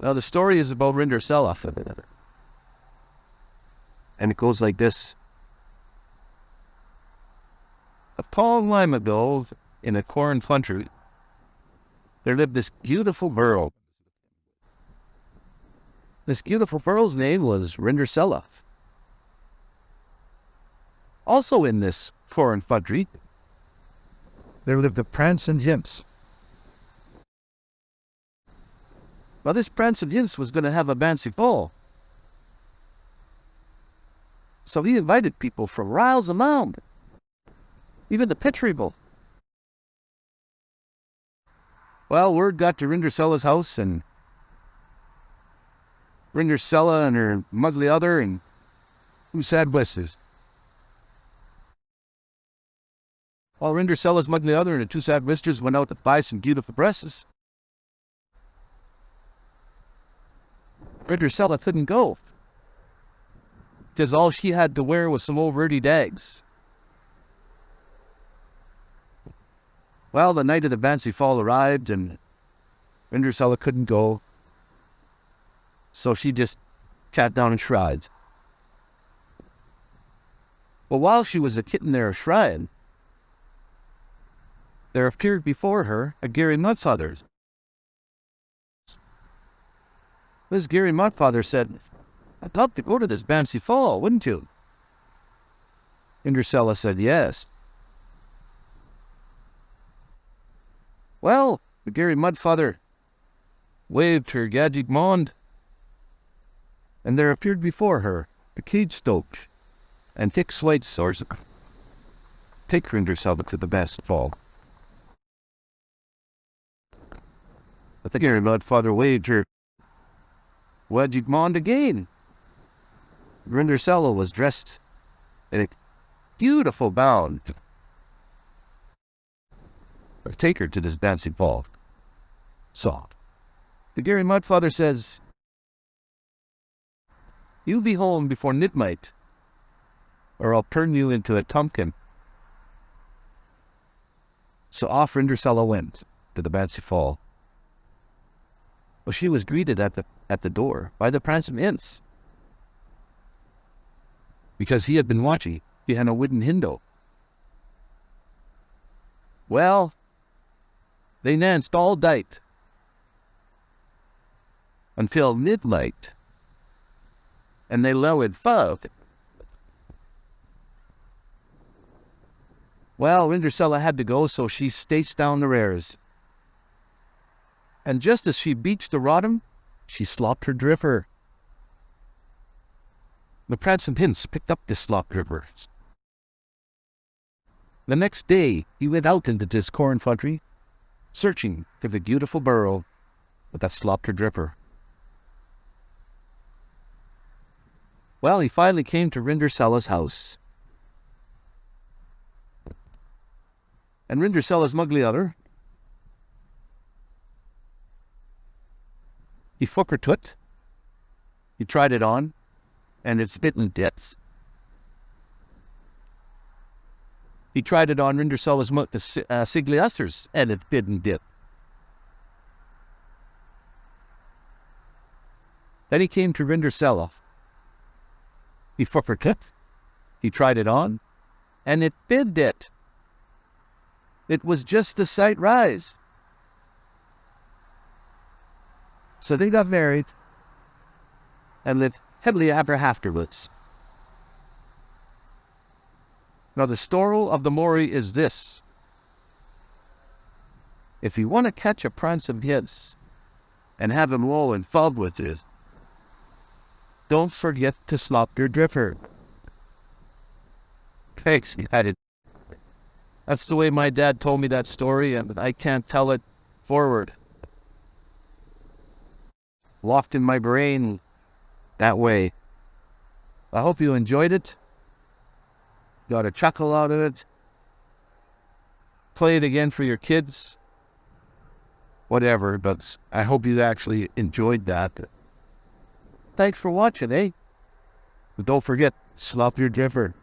Well, the story is about Rindersella. And it goes like this. A tall time ago, in a corn country, there lived this beautiful girl. This beautiful girl's name was Rindersella. Also in this foreign country, there lived a Prince and Hints. Well, this and Hints was going to have a fancy ball. So he invited people from Riles Mound, even the Petri Bowl. Well, word got to Rindersella's house, and Rindersella and her mugly other and two sad wesses. While Rindersella's mugly other and the two sad wisters went out to buy some beautiful dresses. Rindersella couldn't go. Because all she had to wear was some old Verdi dags. Well, the night of the Bancy Fall arrived and Rindersella couldn't go. So she just sat down and shrived. But while she was a kitten there a shrine, there appeared before her a Gary Mudfather. This Gary Mudfather said, I'd love to go to this Bancy Fall, wouldn't you? Rindersella said, yes. Well, the Gary Mudfather waved her gadget mond, and there appeared before her a cage stoked and thick slate sores. Take Rindersella to the best fall. But the Gary Mudfather waved her Wedged Mond again. Rindersella was dressed in a beautiful gown. Take her to this dancing ball. Soft. The Gary Mudfather says, You'll be home before midnight, or I'll turn you into a pumpkin. So off Rindersella went to the Bancy Fall. Well, she was greeted at the at the door by the Prince of Ince. Because he had been watching behind a wooden window. Well, they danced all night until midnight, and they lowered five. Well, Rindersella had to go, so she staced down the rares. And just as she beached the Rodham, she slopped her dripper. The Prads and Pins picked up this slop dripper. The next day, he went out into this corn country searching for the beautiful burrow with that slopper dripper. Well, he finally came to Rindersella's house. And Rindersella's mugly other, he fucker toot, he tried it on, and it's bitten dits. He tried it on Rindersella's muck, the uh, Sigliasters, and it didn't dip. Then he came to Rindersella. He fucker it. He tried it on, and it bid it. It was just the sight rise. So they got married and lived happily ever afterwards. Now, the story of the Maury is this. If you want to catch a prince of his and have him roll in fog with it, don't forget to slop your dripper. Thanks, Dad. That's the way my dad told me that story, and I can't tell it forward. Locked in my brain that way. I hope you enjoyed it got a chuckle out of it. Play it again for your kids. Whatever, but I hope you actually enjoyed that. Thanks for watching, eh? But don't forget, slop your dripper.